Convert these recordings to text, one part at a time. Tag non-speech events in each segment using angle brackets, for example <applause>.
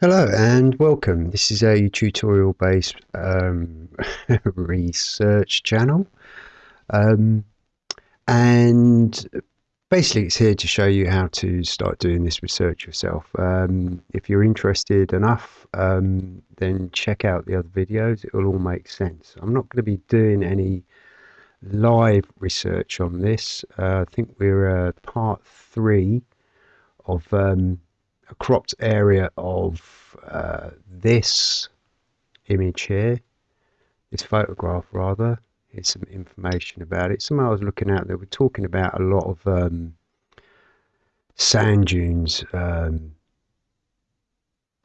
Hello and welcome. This is a tutorial based um, <laughs> research channel. Um, and basically it's here to show you how to start doing this research yourself. Um, if you're interested enough, um, then check out the other videos. It will all make sense. I'm not going to be doing any live research on this. Uh, I think we're uh, part three of um, a cropped area of uh, this image here, this photograph rather. Here's some information about it. Something I was looking out at, we're talking about a lot of um, sand dunes um,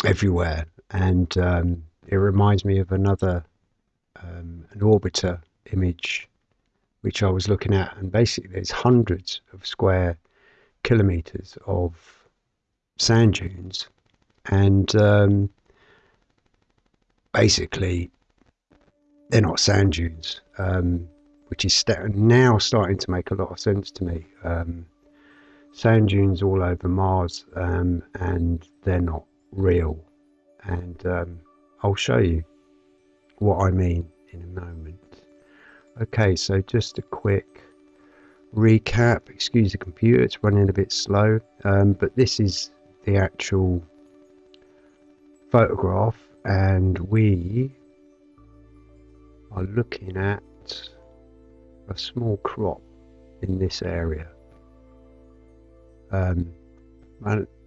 everywhere, and um, it reminds me of another um, an orbiter image which I was looking at, and basically there's hundreds of square kilometers of sand dunes, and um, basically they're not sand dunes, um, which is st now starting to make a lot of sense to me. Um, sand dunes all over Mars, um, and they're not real, and um, I'll show you what I mean in a moment. Okay, so just a quick recap. Excuse the computer, it's running a bit slow, um, but this is the actual photograph and we are looking at a small crop in this area. Um,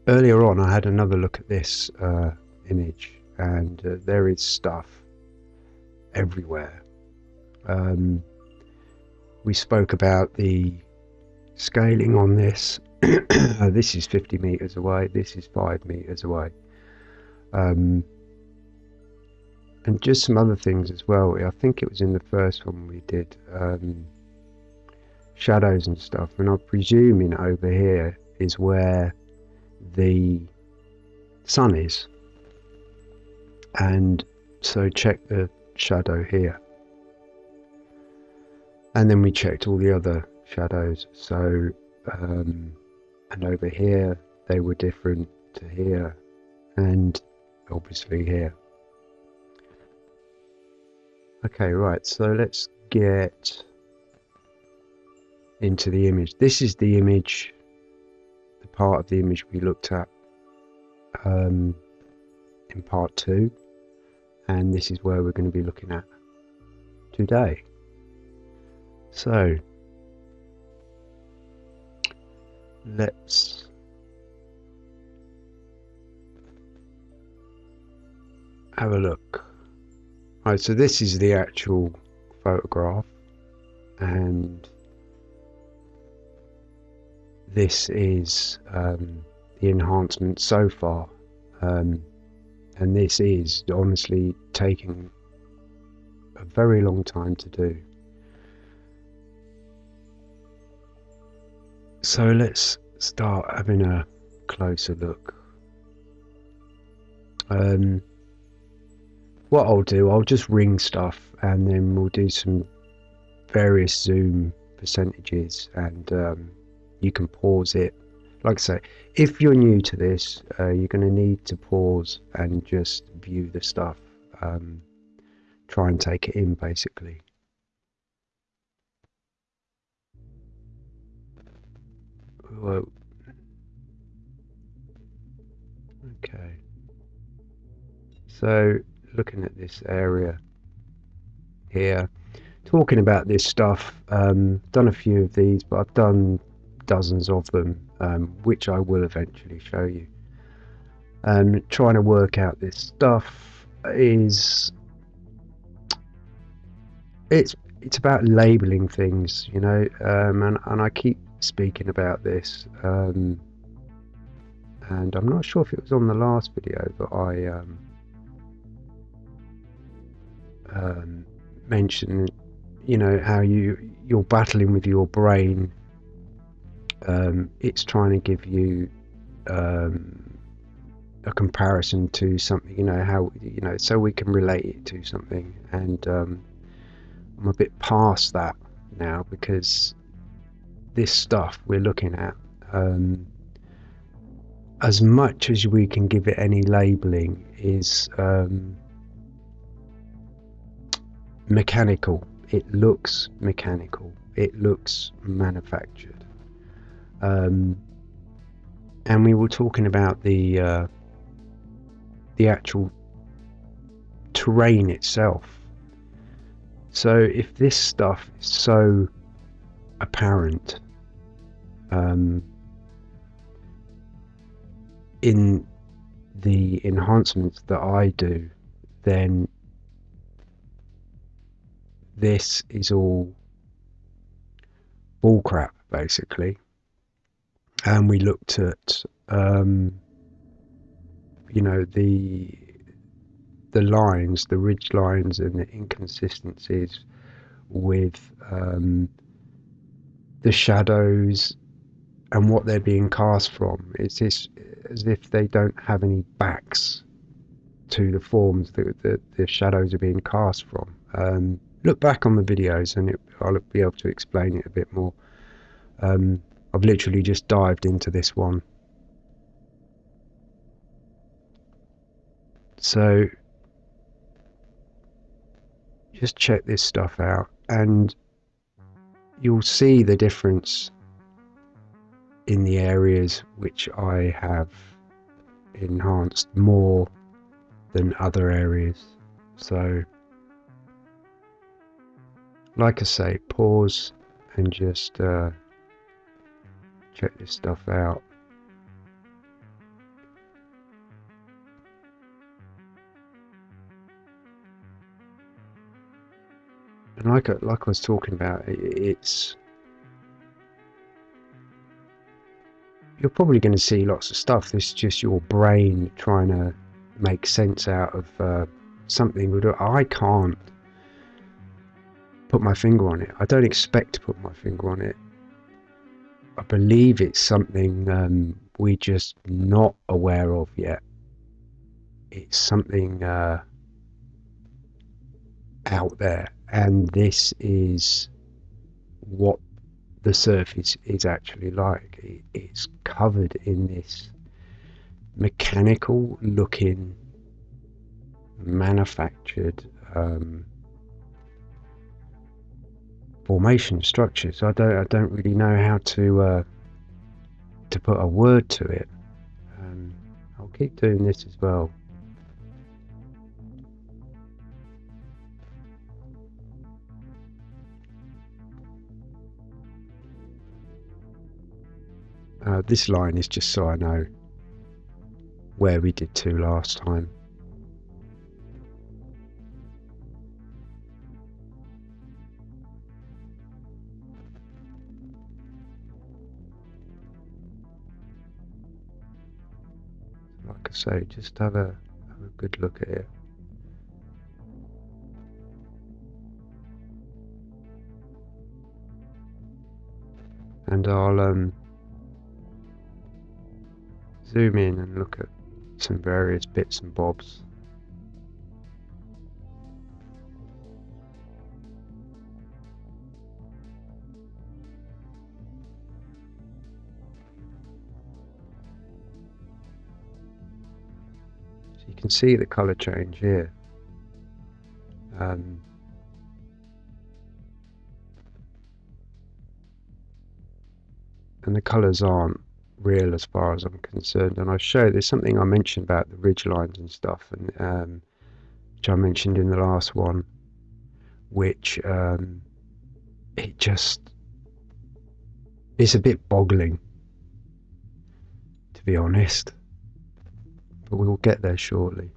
earlier on I had another look at this uh, image and uh, there is stuff everywhere. Um, we spoke about the scaling on this this is 50 meters away, this is 5 meters away. Um, and just some other things as well. I think it was in the first one we did um, shadows and stuff, and I'm presuming over here is where the sun is. And so check the shadow here. And then we checked all the other shadows. So um, and over here they were different to here and obviously here. Okay, right, so let's get into the image. This is the image, the part of the image we looked at um, in part two, and this is where we're going to be looking at today. So, let's have a look. Right, so this is the actual photograph and this is um, the enhancement so far um, and this is honestly taking a very long time to do. So let's start having a closer look. Um, what I'll do, I'll just ring stuff and then we'll do some various zoom percentages and um, you can pause it. Like I say, if you're new to this, uh, you're going to need to pause and just view the stuff. Um, try and take it in basically. Whoa. Okay. So, looking at this area here, talking about this stuff, um, done a few of these, but I've done dozens of them, um, which I will eventually show you. And um, trying to work out this stuff is it's it's about labeling things, you know, um, and and I keep speaking about this. Um, and I'm not sure if it was on the last video that I um, um, mentioned, you know, how you you're battling with your brain. Um, it's trying to give you um, a comparison to something, you know, how you know, so we can relate it to something. And um, I'm a bit past that now because this stuff we're looking at, um, as much as we can give it any labeling, is um, mechanical. It looks mechanical. It looks manufactured. Um, and we were talking about the uh, the actual terrain itself. So if this stuff is so apparent um, in the enhancements that I do, then this is all bullcrap, basically. And we looked at, um, you know, the the lines, the ridge lines, and the inconsistencies with um, the shadows and what they're being cast from. It's this, as if they don't have any backs to the forms that, that the shadows are being cast from. Um, look back on the videos and it, I'll be able to explain it a bit more. Um, I've literally just dived into this one. So just check this stuff out and you'll see the difference in the areas which I have enhanced more than other areas. So like I say, pause and just uh, check this stuff out. And like I, like I was talking about, it's you're probably going to see lots of stuff. This is just your brain trying to make sense out of uh, something. I can't put my finger on it. I don't expect to put my finger on it. I believe it's something um, we're just not aware of yet. It's something uh, out there, and this is what the surface is actually like. It's covered in this mechanical looking, manufactured um, formation structures. I don't I don't really know how to uh, to put a word to it. Um, I'll keep doing this as well. Uh, this line is just so I know where we did to last time. so just have a, have a good look at it. And I'll um, zoom in and look at some various bits and bobs. So you can see the color change here. Um, and the colors aren't real as far as I'm concerned. And I show there's something I mentioned about the ridge lines and stuff, and um, which I mentioned in the last one, which um, it just it's a bit boggling, to be honest but we will get there shortly.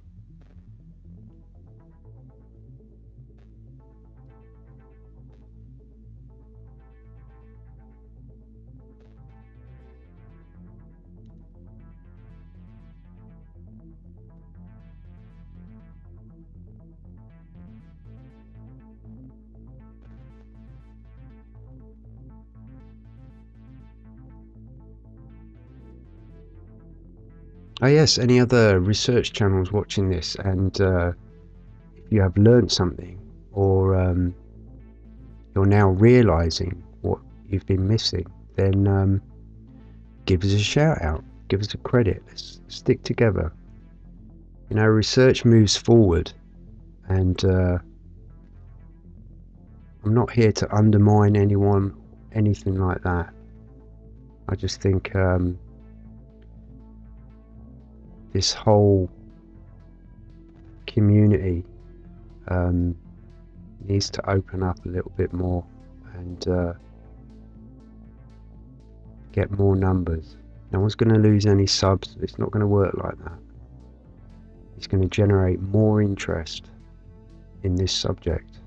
Oh yes, any other research channels watching this and uh, if you have learned something or um, you're now realizing what you've been missing, then um, give us a shout out. give us a credit. Let's stick together. You know, research moves forward, and uh, I'm not here to undermine anyone, anything like that. I just think um, this whole community um, needs to open up a little bit more and uh, get more numbers. No one's going to lose any subs. It's not going to work like that. It's going to generate more interest in this subject.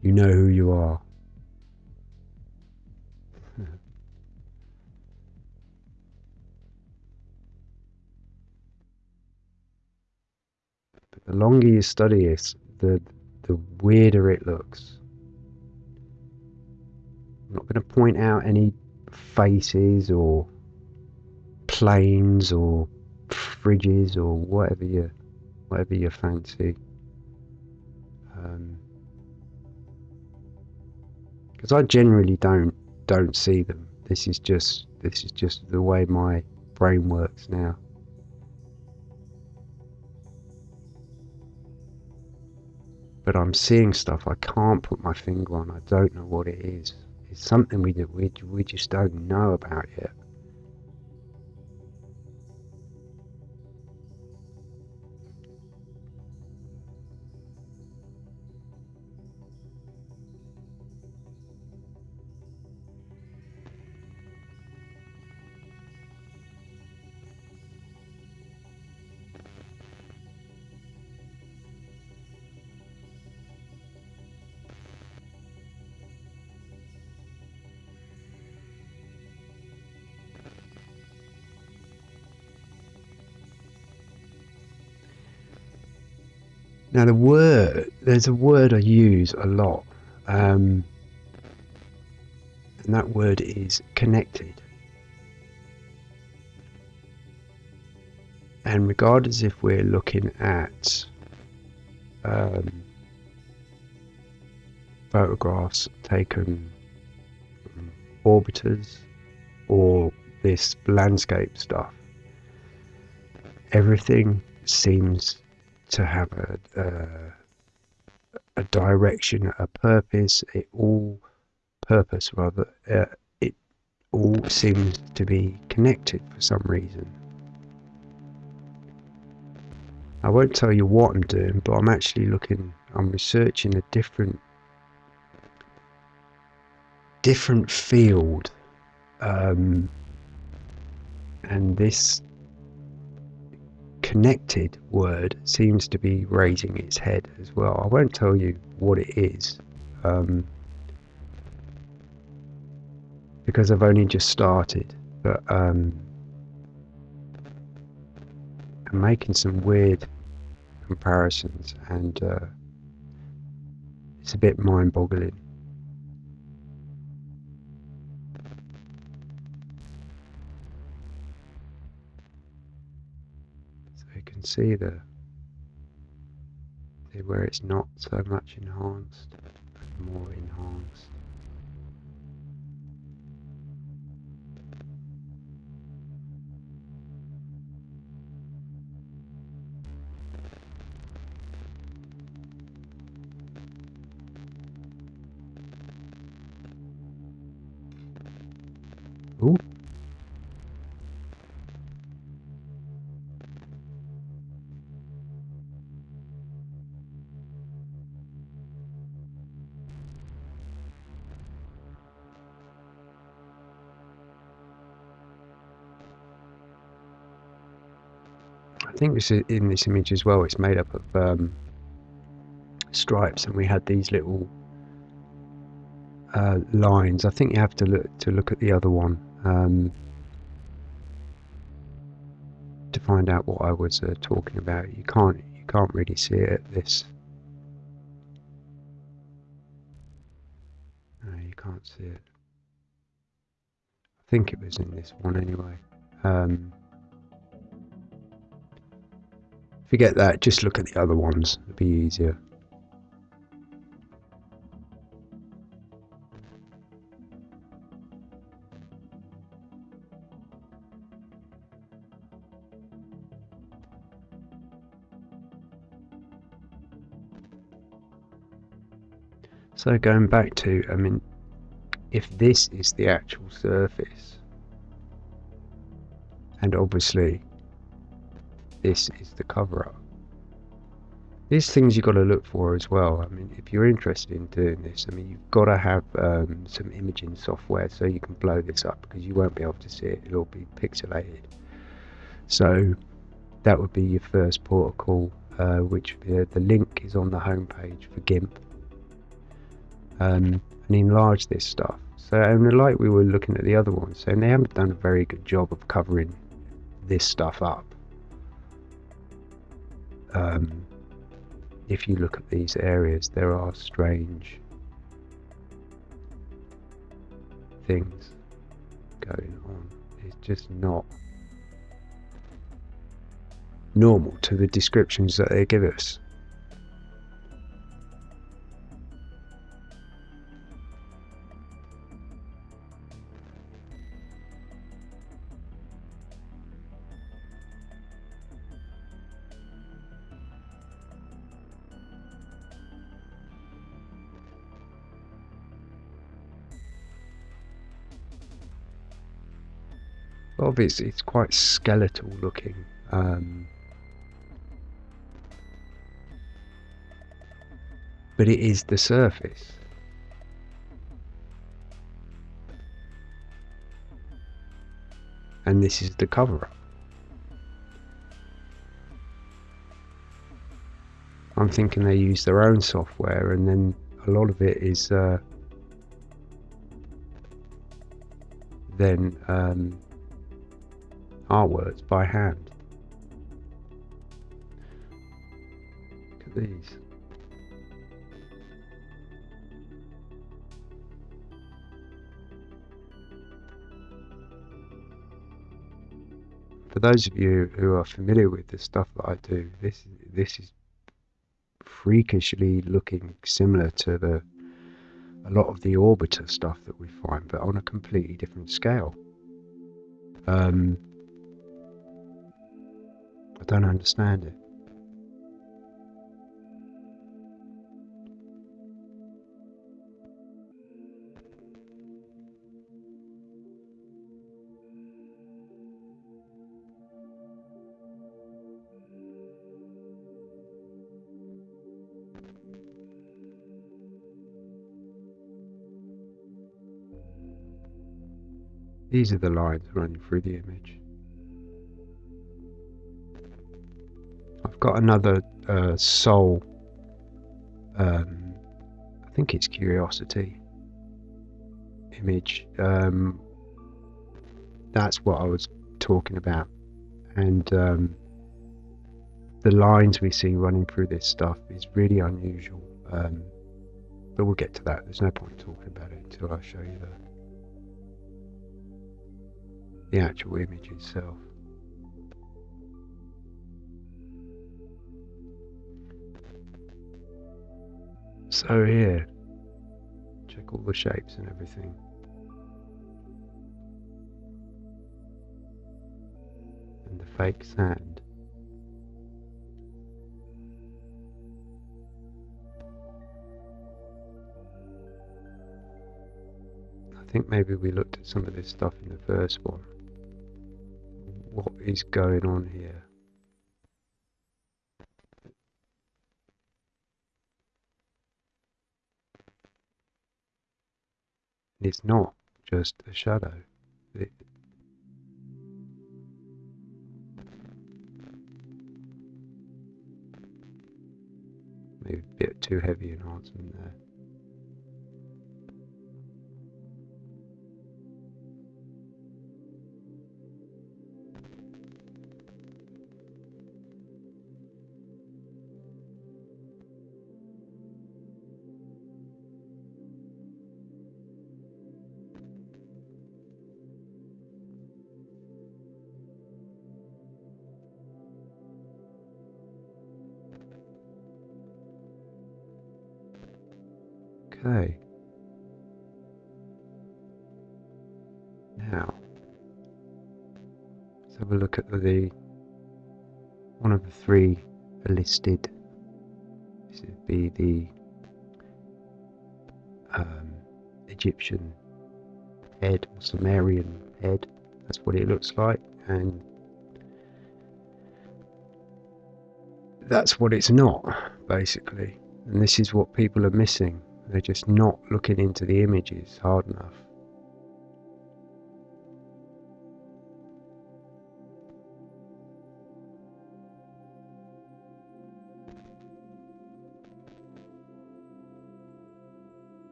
You know who you are. The longer you study it, the the weirder it looks. I'm not going to point out any faces or planes or fridges or whatever you whatever you fancy. Because um, I generally don't don't see them. This is just this is just the way my brain works now. But I'm seeing stuff I can't put my finger on. I don't know what it is. It's something we we we just don't know about yet. Now the word, there's a word I use a lot, um, and that word is connected. And regardless if we're looking at um, photographs taken from orbiters or this landscape stuff, everything seems to have a, a, direction, a purpose. It all purpose rather. Uh, it all seems to be connected for some reason. I won't tell you what I'm doing, but I'm actually looking. I'm researching a different different field, um, and this connected word seems to be raising its head as well. I won't tell you what it is um, because I've only just started, but um, I'm making some weird comparisons and uh, it's a bit mind boggling. See the where it's not so much enhanced more enhanced. Think this is in this image as well. It's made up of um, stripes, and we had these little uh, lines. I think you have to look to look at the other one um, to find out what I was uh, talking about. You can't you can't really see it at this. No, you can't see it. I think it was in this one anyway. Um, Forget that, just look at the other ones, it'll be easier. So going back to, I mean, if this is the actual surface, and obviously this is the cover-up, these things you've got to look for as well. I mean, if you're interested in doing this, I mean, you've got to have um, some imaging software so you can blow this up because you won't be able to see it. It'll be pixelated. So that would be your first protocol, uh, which uh, the link is on the homepage for GIMP. Um, and enlarge this stuff. So, and like we were looking at the other ones, and they haven't done a very good job of covering this stuff up. Um, if you look at these areas, there are strange things going on. It's just not normal to the descriptions that they give us. Obviously it's quite skeletal looking. Um, but it is the surface. And this is the cover up. I'm thinking they use their own software and then a lot of it is uh, then um, artworks by hand. Look at these. For those of you who are familiar with the stuff that I do, this this is freakishly looking similar to the a lot of the orbiter stuff that we find, but on a completely different scale. Um, I don't understand it. These are the lines running through the image. Another uh, sol. Um, I think it's curiosity image. Um, that's what I was talking about, and um, the lines we see running through this stuff is really unusual. Um, but we'll get to that. There's no point talking about it until I show you the the actual image itself. So here, check all the shapes and everything. And the fake sand. I think maybe we looked at some of this stuff in the first one. What is going on here? It's not just a shadow. It, maybe a bit too heavy enhancement there. Okay. Now, let's have a look at the one of the three listed. This would be the um, Egyptian head or Sumerian head. That's what it looks like, and that's what it's not, basically. And this is what people are missing. They're just not looking into the images hard enough.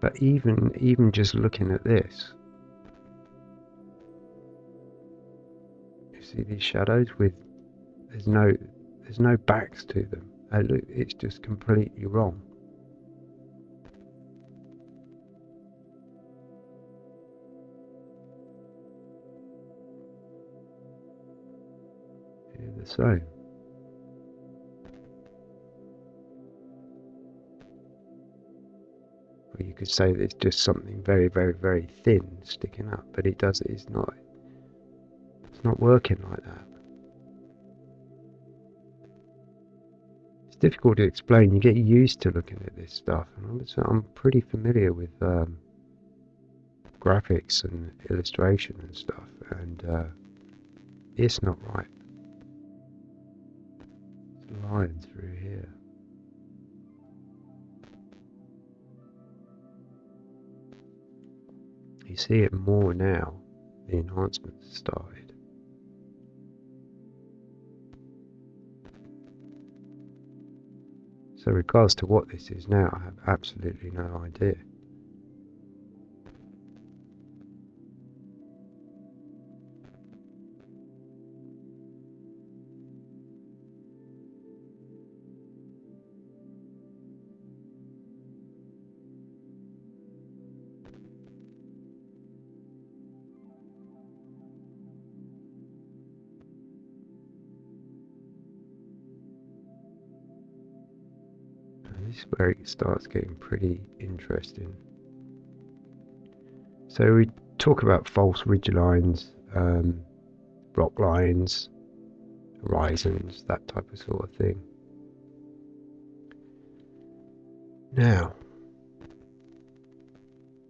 But even even just looking at this, you see these shadows with there's no there's no backs to them. Uh, it's just completely wrong. Here the same. Or you could say that it's just something very, very, very thin sticking up, but it does. It's not. It's not working like that. Difficult to explain. You get used to looking at this stuff, I'm pretty familiar with um, graphics and illustration and stuff, and uh, it's not right. It's a line through here. You see it more now, the enhancements started. So regards to what this is now, I have absolutely no idea. Is where it starts getting pretty interesting. So we talk about false ridge lines, um, rock lines, horizons, that type of sort of thing. Now,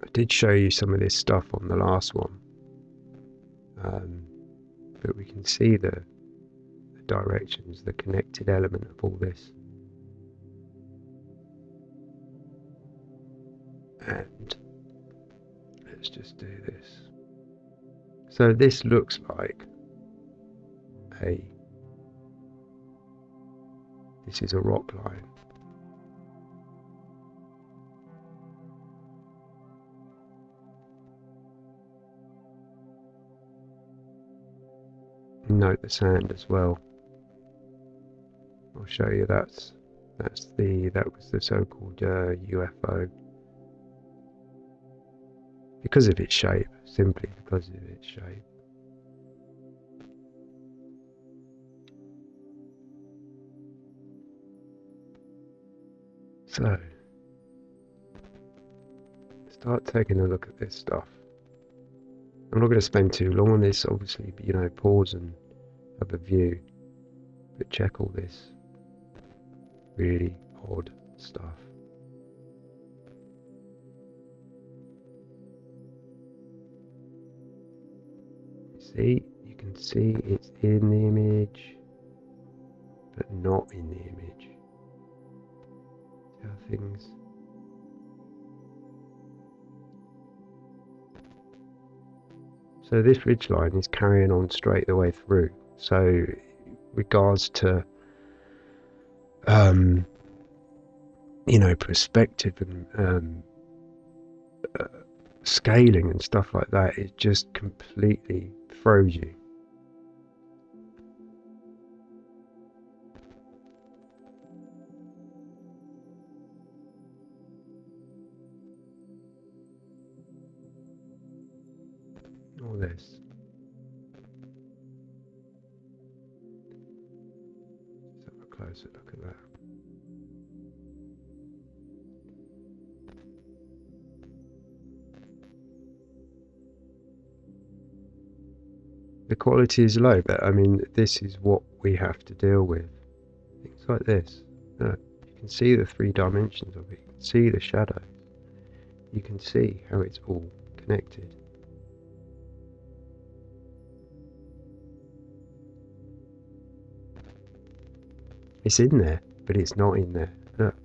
I did show you some of this stuff on the last one, um, but we can see the, the directions, the connected element of all this. Do this. So this looks like a, this is a rock line. Note the sand as well. I'll show you that's that's the that was the so-called uh, UFO because of its shape, simply because of its shape. So, start taking a look at this stuff. I'm not going to spend too long on this, obviously, but you know, pause and have a view. But check all this really odd stuff. See you can see it's in the image but not in the image. How things. So this ridge line is carrying on straight the way through. So regards to um, you know perspective and um, uh, scaling and stuff like that is just completely froze you. All this. Let's have a closer look at that. The quality is low, but I mean, this is what we have to deal with. Things like this. Look, you can see the three dimensions of it. You can see the shadows. You can see how it's all connected. It's in there, but it's not in there. Look.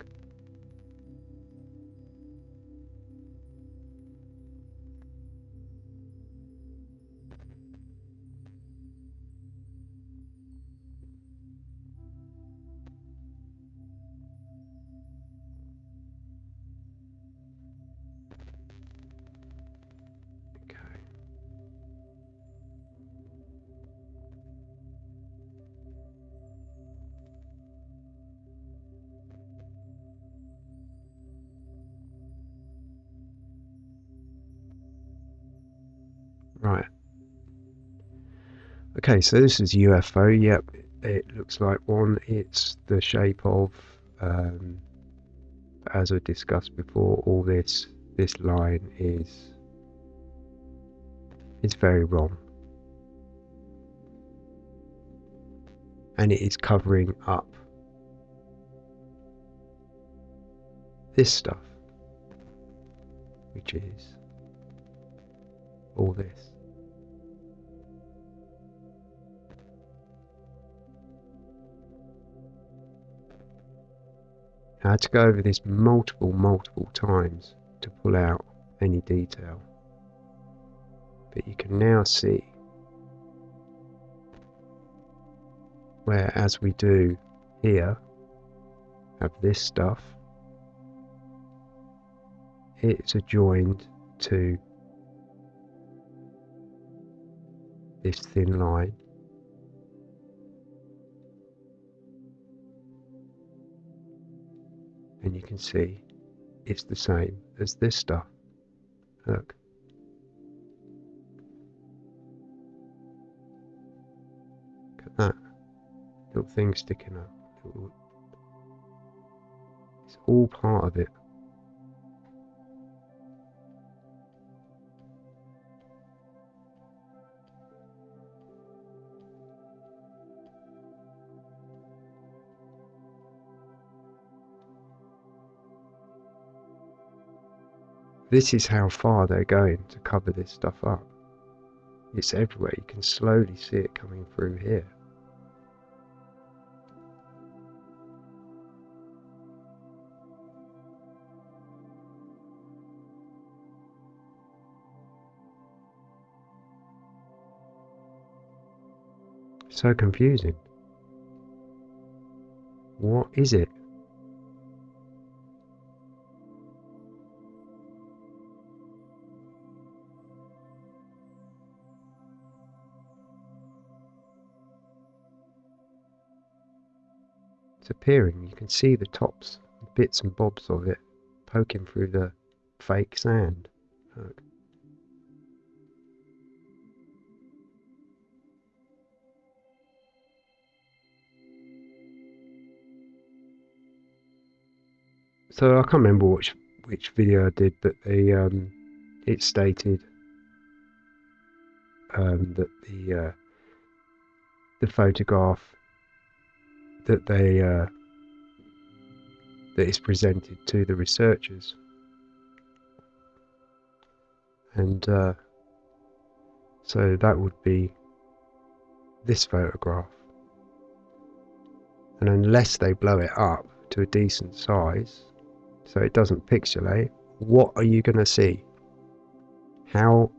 Right. Okay, so this is UFO. Yep, it looks like one. It's the shape of, um, as I discussed before, all this this line is is very wrong, and it is covering up this stuff, which is all this. I had to go over this multiple, multiple times to pull out any detail. But you can now see where, as we do here, have this stuff, it's adjoined to this thin line and you can see it's the same as this stuff. Look. Look at that. Little thing sticking up. It's all part of it. This is how far they're going to cover this stuff up. It's everywhere. You can slowly see it coming through here. So confusing. What is it? Appearing. You can see the tops, bits and bobs of it poking through the fake sand. Look. So I can't remember which which video I did, but the um, it stated um, that the uh, the photograph that they uh, that is presented to the researchers, and uh, so that would be this photograph. And unless they blow it up to a decent size, so it doesn't pixelate, what are you going to see? How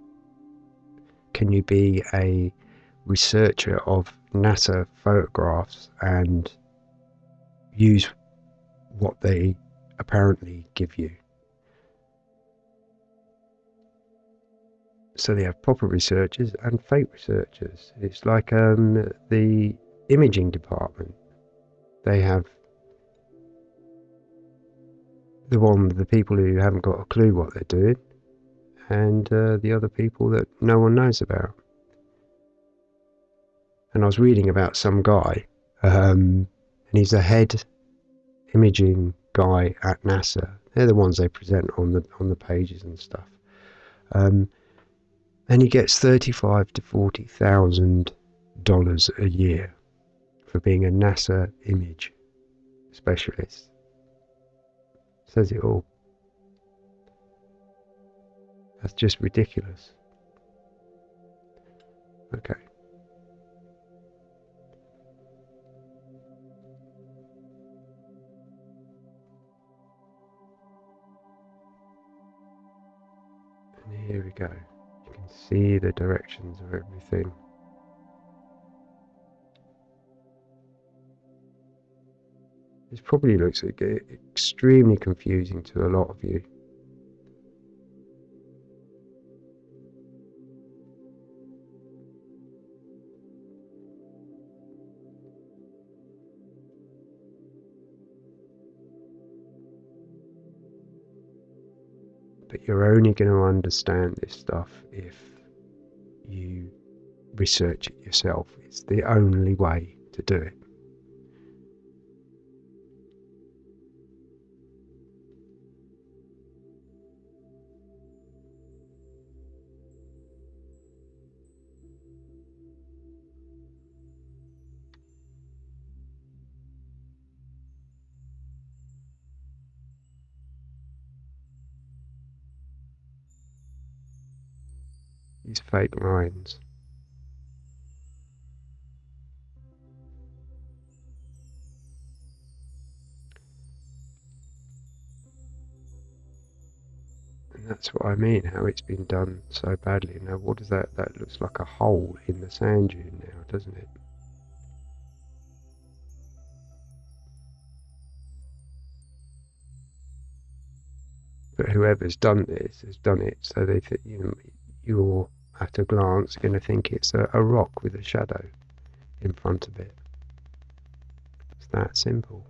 can you be a researcher of NASA photographs and use what they apparently give you. So they have proper researchers and fake researchers. It's like um, the imaging department. They have the one, the people who haven't got a clue what they're doing, and uh, the other people that no one knows about and I was reading about some guy, um, and he's a head imaging guy at NASA. They're the ones they present on the on the pages and stuff. Um, and he gets thirty-five to forty thousand dollars a year for being a NASA image specialist. Says it all. That's just ridiculous. Okay. Here we go. You can see the directions of everything. This probably looks extremely confusing to a lot of you. You're only going to understand this stuff if you research it yourself. It's the only way to do it. Fake lines. And that's what I mean, how it's been done so badly. Now what does that, that looks like a hole in the sand dune now, doesn't it? But whoever's done this has done it so they think, you know, you're at a glance going to think it's a, a rock with a shadow in front of it. It's that simple.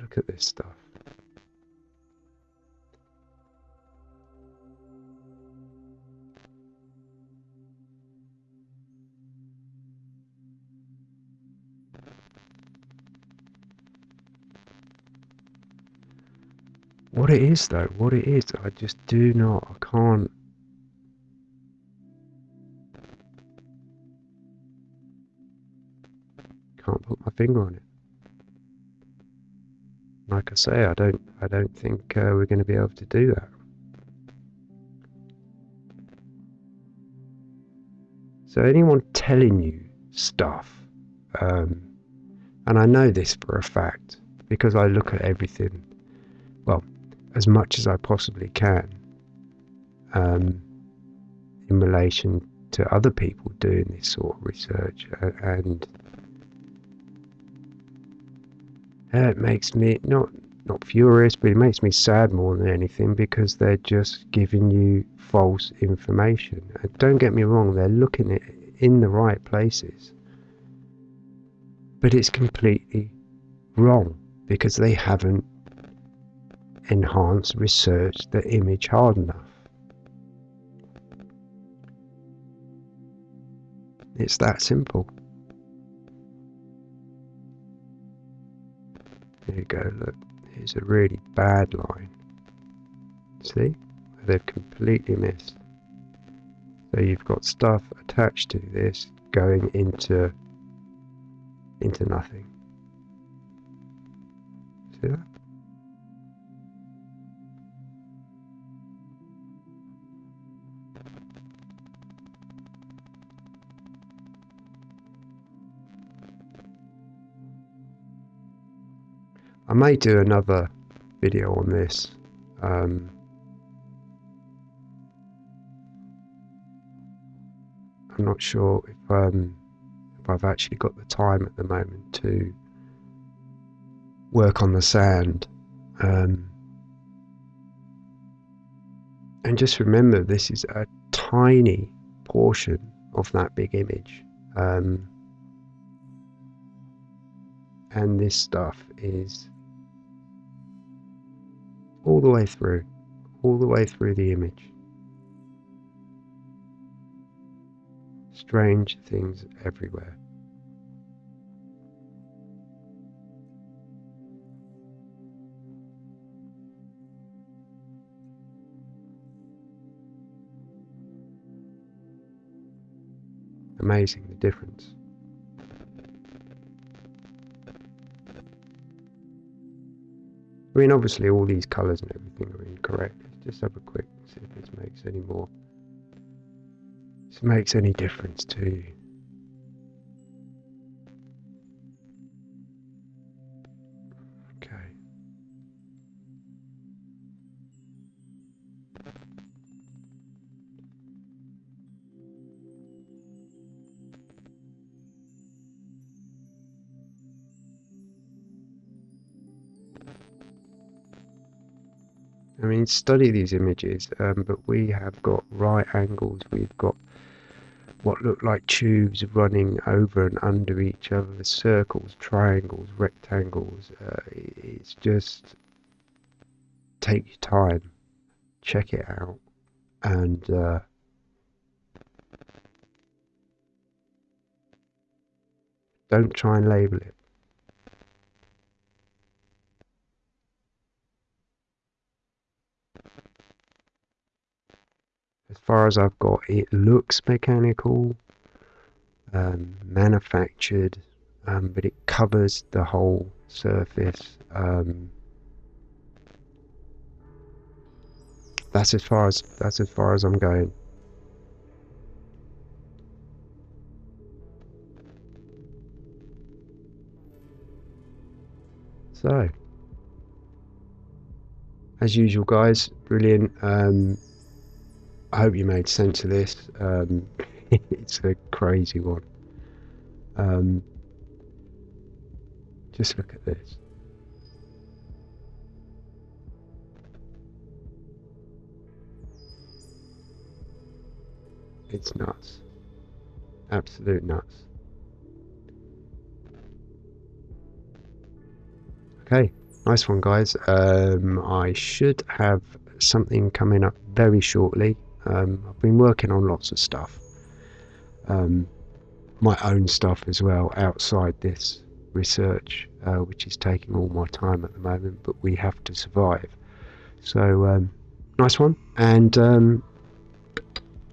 Look at this stuff. What it is, though, what it is, I just do not, I can't. Can't put my finger on it. Like I say, I don't, I don't think uh, we're going to be able to do that. So anyone telling you stuff, um, and I know this for a fact because I look at everything. Well, as much as I possibly can um, in relation to other people doing this sort of research and it makes me not not furious but it makes me sad more than anything because they're just giving you false information. And don't get me wrong they're looking at in the right places. But it's completely wrong because they haven't enhance research the image hard enough. It's that simple. There you go, look, here's a really bad line. See? They've completely missed. So you've got stuff attached to this going into into nothing. See that? I may do another video on this. Um, I'm not sure if um, if I've actually got the time at the moment to work on the sand. Um, and just remember, this is a tiny portion of that big image. Um, and this stuff is all the way through, all the way through the image. Strange things everywhere. Amazing the difference. I mean, obviously all these colours and everything are incorrect. Let's just have a quick see if this makes any more. This makes any difference to you. Study these images, um, but we have got right angles, we've got what look like tubes running over and under each other, circles, triangles, rectangles. Uh, it's just take your time, check it out, and uh, don't try and label it. Far as I've got, it looks mechanical, um, manufactured, um, but it covers the whole surface. Um, that's as far as that's as far as I'm going. So, as usual, guys, brilliant. Um, I hope you made sense of this. Um, <laughs> it's a crazy one. Um, just look at this. It's nuts. Absolute nuts. Okay, nice one, guys. Um, I should have something coming up very shortly. Um, I've been working on lots of stuff, um, my own stuff as well outside this research, uh, which is taking all my time at the moment. But we have to survive. So um, nice one, and um,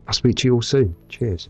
I'll speak to you all soon. Cheers.